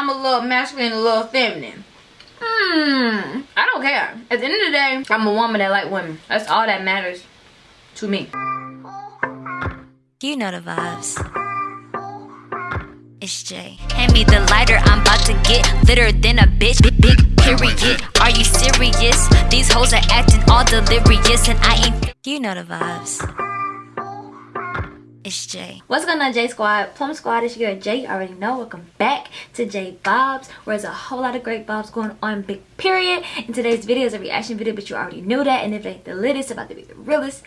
I'm a little masculine, a little feminine. Hmm, I don't care. At the end of the day, I'm a woman that like women. That's all that matters to me. You know the vibes. It's Jay. Hand me the lighter, I'm about to get litter than a bitch. Big, big period. Are you serious? These hoes are acting all delirious, and I ain't. You know the vibes. It's Jay. What's going on, J Squad? Plum Squad, it's your Jay. You already know. Welcome back to J Bobs, where there's a whole lot of great bobs going on, big period. And today's video is a reaction video, but you already knew that. And if it ain't the latest, about to be the realest.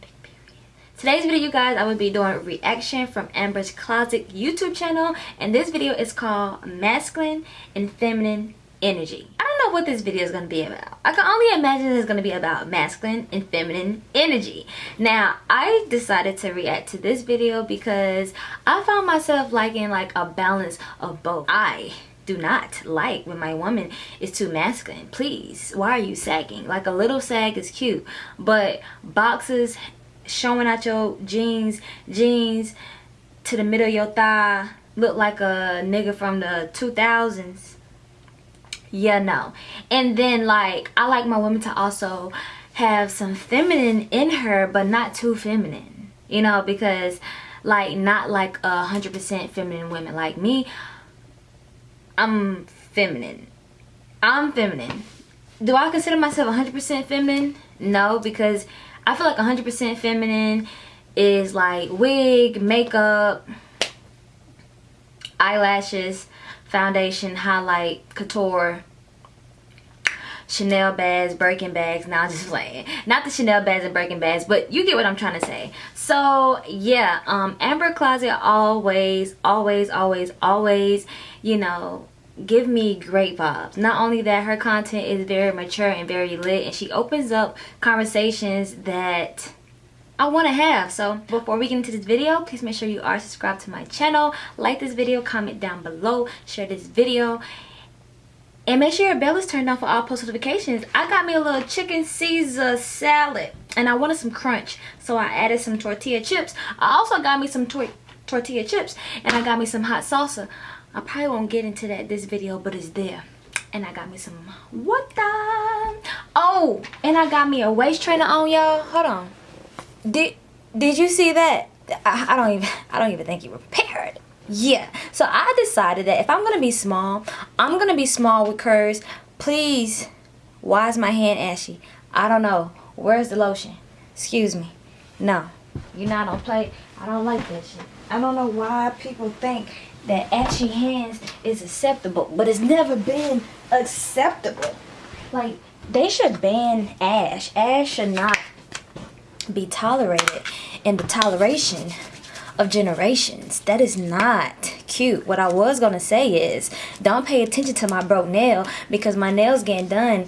Big period. Today's video, you guys, I will be doing reaction from Amber's Closet YouTube channel. And this video is called Masculine and Feminine Energy. What this video is going to be about. I can only imagine it's going to be about masculine and feminine energy. Now, I decided to react to this video because I found myself liking like a balance of both. I do not like when my woman is too masculine please why are you sagging like a little sag is cute but boxes showing out your jeans jeans to the middle of your thigh look like a nigga from the 2000s yeah no. And then like i like my women to also have some feminine in her but not too feminine you know because like not like a hundred percent feminine women. Like me i'm feminine. I'm feminine. Do i consider myself a 100 percent feminine? No because I feel like a 100% feminine is like wig, makeup, eyelashes, foundation, highlight, couture, Chanel bags, Birkin bags. Now I'm just playing. Not the Chanel bags and Birkin bags, but you get what I'm trying to say. So yeah, um, Amber Closet always, always, always, always, you know, give me great vibes not only that her content is very mature and very lit and she opens up conversations that I want to have so before we get into this video please make sure you are subscribed to my channel like this video comment down below share this video and make sure your bell is turned on for all post notifications I got me a little chicken Caesar salad and I wanted some crunch so I added some tortilla chips I also got me some tor tortilla chips and I got me some hot salsa I probably won't get into that this video, but it's there. And I got me some water. Oh, and I got me a waist trainer on, y'all. Hold on. Did did you see that? I, I don't even I don't even think you were prepared. Yeah. So I decided that if I'm gonna be small, I'm gonna be small with curves. Please, why is my hand ashy? I don't know. Where's the lotion? Excuse me. No. You're not on play. I don't like that shit. I don't know why people think that ashy hands is acceptable, but it's never been acceptable. Like, they should ban ash. Ash should not be tolerated in the toleration of generations. That is not cute. What I was going to say is, don't pay attention to my broke nail because my nail's getting done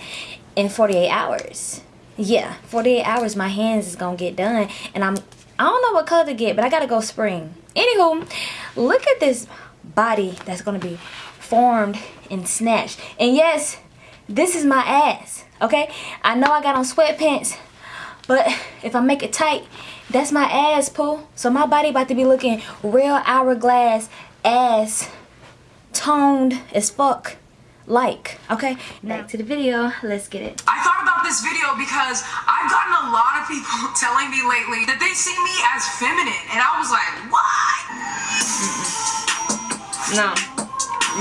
in 48 hours. Yeah, 48 hours my hands is going to get done and I'm I don't know what color to get, but I got to go spring. Anywho, look at this body that's going to be formed and snatched. And yes, this is my ass, okay? I know I got on sweatpants, but if I make it tight, that's my ass, pull. So my body about to be looking real hourglass ass toned as fuck like okay back to the video let's get it i thought about this video because i've gotten a lot of people telling me lately that they see me as feminine and i was like what mm -mm. no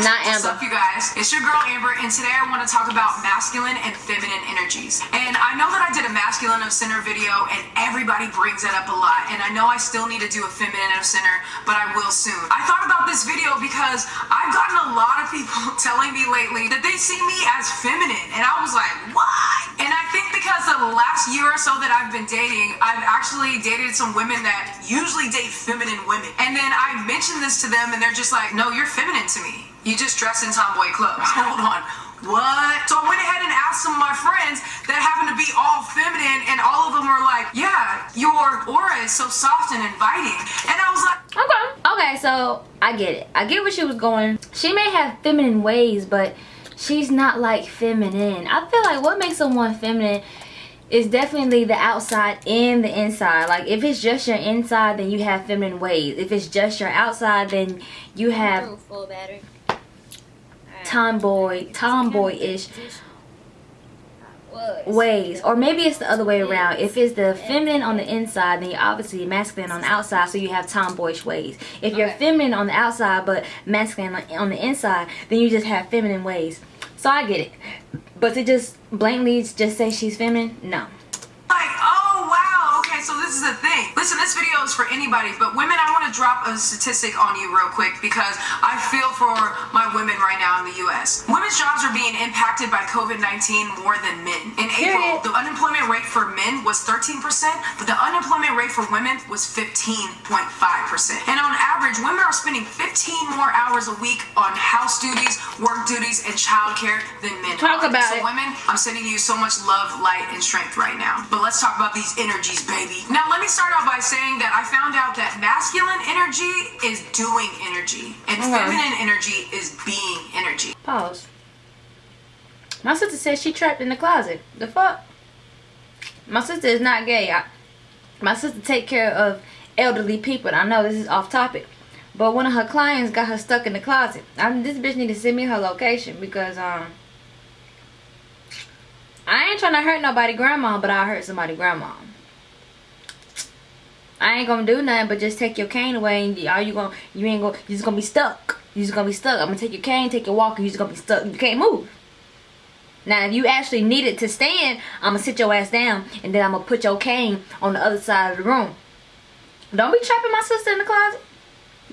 not Amber. What's up, you guys? It's your girl Amber, and today I want to talk about masculine and feminine energies. And I know that I did a masculine of center video, and everybody brings that up a lot. And I know I still need to do a feminine of center, but I will soon. I thought about this video because I've gotten a lot of people telling me lately that they see me as feminine, and I was like, what? And I think because the last year or so that I've been dating, I've actually dated some women that usually date feminine women. And then I mentioned this to them, and they're just like, no, you're feminine to me. You just dress in tomboy clothes. Hold on. What? So I went ahead and asked some of my friends that happen to be all feminine, and all of them were like, Yeah, your aura is so soft and inviting. And I was like, Okay. Okay, so I get it. I get where she was going. She may have feminine ways, but she's not like feminine. I feel like what makes someone feminine is definitely the outside and the inside. Like if it's just your inside, then you have feminine ways. If it's just your outside, then you have full battery. Tomboy, tomboy-ish ways. Or maybe it's the other way around. If it's the feminine on the inside then you're obviously masculine on the outside so you have tomboyish ways. If you're Okay. feminine on the outside but masculine on- the inside then you just have feminine ways. So i get it. But to just blatantly just say she's feminine? No Like, oh wow, okay, so this is the thing. Listen, this video is for anybody, but women, I want to drop a statistic on you real quick because I feel for my women right now in the US. Women's jobs are being impacted by COVID 19 more than men. In April, the unemployment rate for men was 13%, but the unemployment rate for women was 15.5%. And on average, women are spending 15 more hours a week on house duties, work duties, and childcare than men. Talk are. about so it. women, I'm sending you so much love, light, and strength right now. But let's talk about these energies, baby. Now, let me start off by saying that I found out that masculine energy is doing energy, and Okay. feminine energy is being energy. pause. My sister says she trapped in the closet. The fuck? My sister is not gay. I, my sister take care of elderly people and i know this is off topic but one of her clients got her stuck in the closet. I, this bitch need to send me her location because um i ain't trying to hurt nobody grandma but i hurt somebody grandma I ain't gonna do nothing but just take your cane away and all you gonna you ain't gonna you just gonna be stuck. You just gonna be stuck. I'm gonna take your cane, take your walker, you just gonna be stuck. You can't move. Now if you actually need it to stand, I'm gonna sit your ass down and then I'm gonna put your cane on the other side of the room. Don't be trapping my sister in the closet.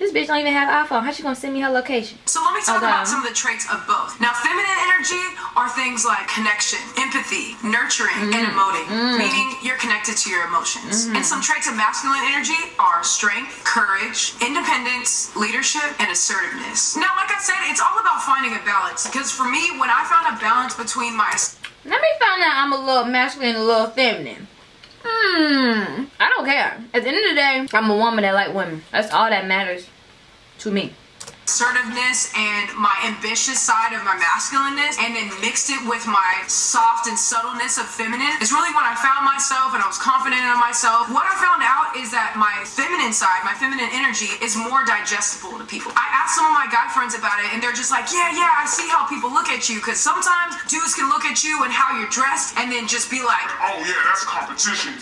This bitch don't even have an iPhone. How she gonna send me her location? So let me talk Okay. about some of the traits of both. Now, feminine energy are things like connection, empathy, nurturing, and mm-hmm. emoting, mm-hmm. meaning you're connected to your emotions. Mm-hmm. And some traits of masculine energy are strength, courage, independence, leadership, and assertiveness. Now, like I said, it's all about finding a balance. Because for me, when I found a balance between my Let me find out I'm a little masculine and a little feminine. Hmm. I don't care. At the end of the day, I'm a woman that like women. That's all that matters to me. assertiveness and my ambitious side of my masculineness and then mixed it with my soft and subtleness of feminine is really when I found myself and I was confident in myself. What I found out is that my feminine side, my feminine energy is more digestible to people. I asked some of my guy friends about it and they're just like, yeah, yeah, I see how people look at you because sometimes dudes can look at you and how you're dressed and then just be like, Oh yeah, that's competition.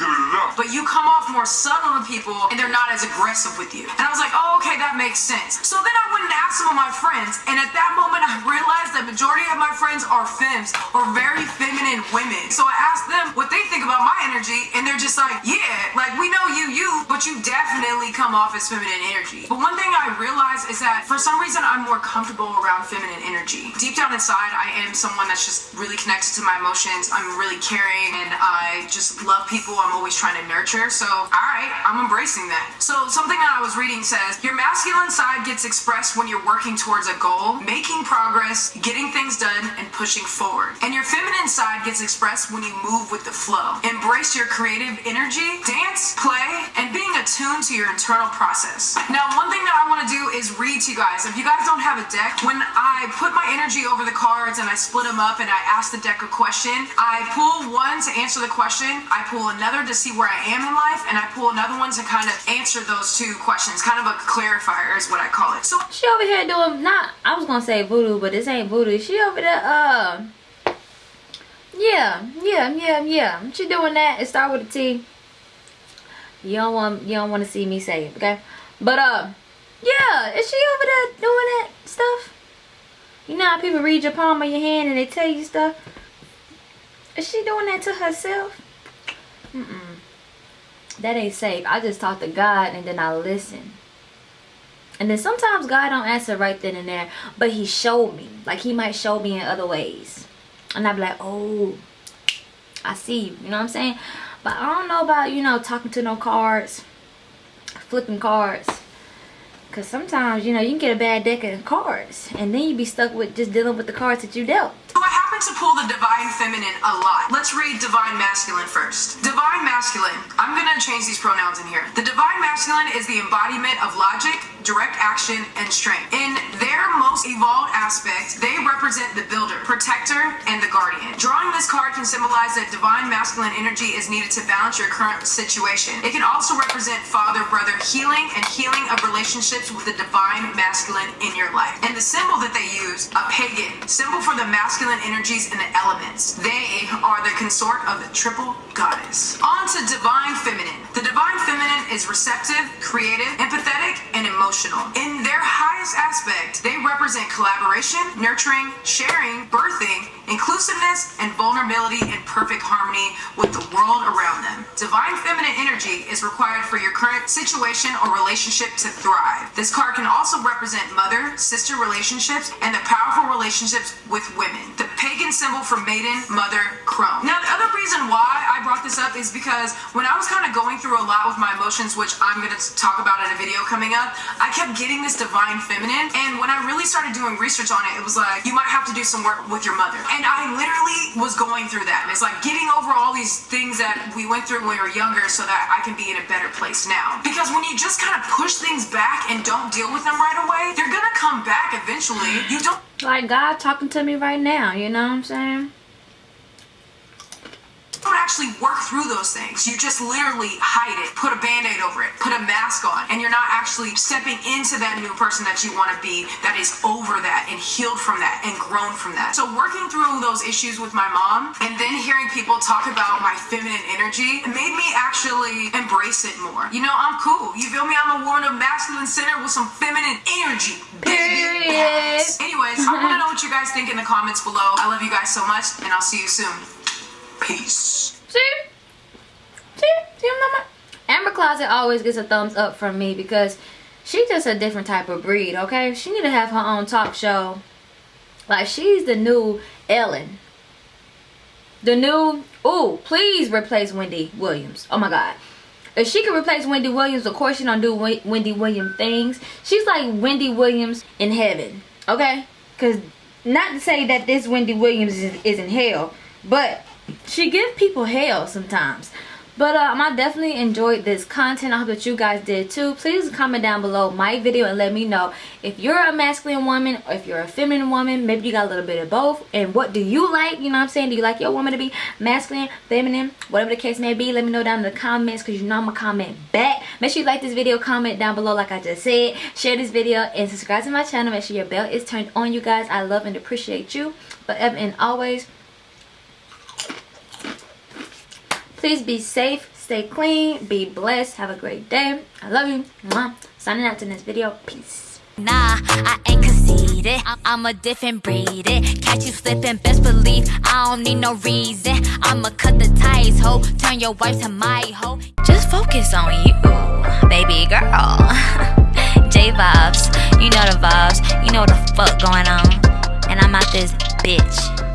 But you come off more subtle to people and they're not as aggressive with you. And I was like, oh, okay, that makes sense. So then I went and asked some of my friends, and at that moment I realized that majority friends are femmes or very feminine women. So I asked them what they think about my energy, and they're just like, yeah, like we know you, you, but you definitely come off as feminine energy. But one thing I realized is that for some reason I'm more comfortable around feminine energy. Deep down inside, I am someone that's just really connected to my emotions. I'm really caring, and I just love people. I'm always trying to nurture. So, all right, I'm embracing that. So, something that I was reading says your masculine side gets expressed when you're working towards a goal, making progress, getting things done, and pushing forward. And your feminine side gets expressed when you move with the flow. Embrace your creative energy, dance, play, and being attuned to your internal process. Now, one thing that I want to do is read to you guys. If you guys don't have a deck, when I put my energy over the cards and I split them up and I ask the deck a question, I pull one to answer the question, I pull another to see where I am in life, and I pull another one to kind of answer those two questions. Kind of a clarifier is what I call it. So She over here doing not I was gonna say voodoo, but this ain't voodoo. She over there uh Yeah, yeah, yeah, yeah. She doing that. It start with a T. You don't want you don't want to see me say it, okay? But uh yeah, is she over there doing that stuff? You know how people read your palm of your hand and they tell you stuff? Is she doing that to herself? Mm-mm. That ain't safe. I just talk to God and then I listen. And then sometimes God don't answer right then and there, but he showed me. Like he might show me in other ways. And I'd be like, oh, I see you. You know what I'm saying? But I don't know about, you know, talking to no cards, flipping cards. Because sometimes, you know, you can get a bad deck of cards. And then you be stuck with just dealing with the cards that you dealt. So I happen to pull the divine feminine a lot. Let's read divine masculine first. Divine masculine. I'm gonna change these pronouns in here. The divine masculine is the embodiment of logic, direct action, and strength. In their most evolved aspect, they represent the builder, protector, and the guardian. Drawing this card can symbolize that divine masculine energy is needed to balance your current situation. It can also represent father brother healing and healing of relationships with the divine masculine in your life. And the symbol that they use, a pagan, symbol for the masculine energies and the elements. They are the consort of the triple goddess. On to divine feminine. The divine feminine is receptive, creative, empathetic, and emotional. In their highest aspect, they represent collaboration, nurturing, sharing, birthing, inclusiveness, and vulnerability in perfect harmony with the world around them. Divine feminine energy is required for your current situation or relationship to thrive. This card can also represent mother sister relationships and the powerful relationships with women. The pagan symbol for maiden, mother, crone. Now, the other reason why I brought this up is because when I was kind of going through a lot with my emotions, which I'm going to talk about in a video coming up, I kept getting this divine feminine. And when I really started doing research on it, it was like, you might have to do some work with your mother. And I literally was going through that. And it's like getting over all these things that we went through when we were younger so that I can be in a better place now. Because when you just kind of push things back and don't deal with them right away, they're going to come back eventually. You don't Like God talking to me right now, you know what I'm saying? Actually work through those things. You just literally hide it, put a band-aid over it, put a mask on, and you're not actually stepping into that new person that you want to be that is over that and healed from that and grown from that. So working through those issues with my mom and then hearing people talk about my feminine energy made me actually embrace it more. You know, I'm cool. You feel me? I'm a woman of masculine center with some feminine energy. baby. Anyways, I want to know what you guys think in the comments below. I love you guys so much, and I'll see you soon. Peace. See? See? See I'm? Amber Closet always gets a thumbs up from me because she's just a different type of breed, okay? She need to have her own talk show. Like, she's the new Ellen. The new... Ooh, please replace Wendy Williams. Oh, my God. If she could replace Wendy Williams, of course she don't do Wendy Williams things. She's like Wendy Williams in heaven, okay? Because not to say that this Wendy Williams is, is in hell, but she give people hell sometimes. But um, I definitely enjoyed this content. I hope that you guys did too. Please comment down below my video and let me know if you're a masculine woman or if you're a feminine woman. Maybe you got a little bit of both. And what do you like? You know what I'm saying? Do you like your woman to be masculine, feminine, whatever the case may be? Let me know down in the comments because you know I'm going to comment back. Make sure you like this video, comment down below like I just said. Share this video and subscribe to my channel. Make sure your bell is turned on, you guys. I love and appreciate you. Forever and always. Please be safe, stay clean, be blessed, have a great day. I love you. Mwah. Signing out to this video. Peace. Nah, I ain't conceited. I'm a different breed. It. Catch you slipping, best believe I don't need no reason. I'ma cut the ties, ho. Turn your wife to my hoe. Just focus on you, baby girl. J vibes, you know the vibes. You know the fuck going on. And I'm out this bitch.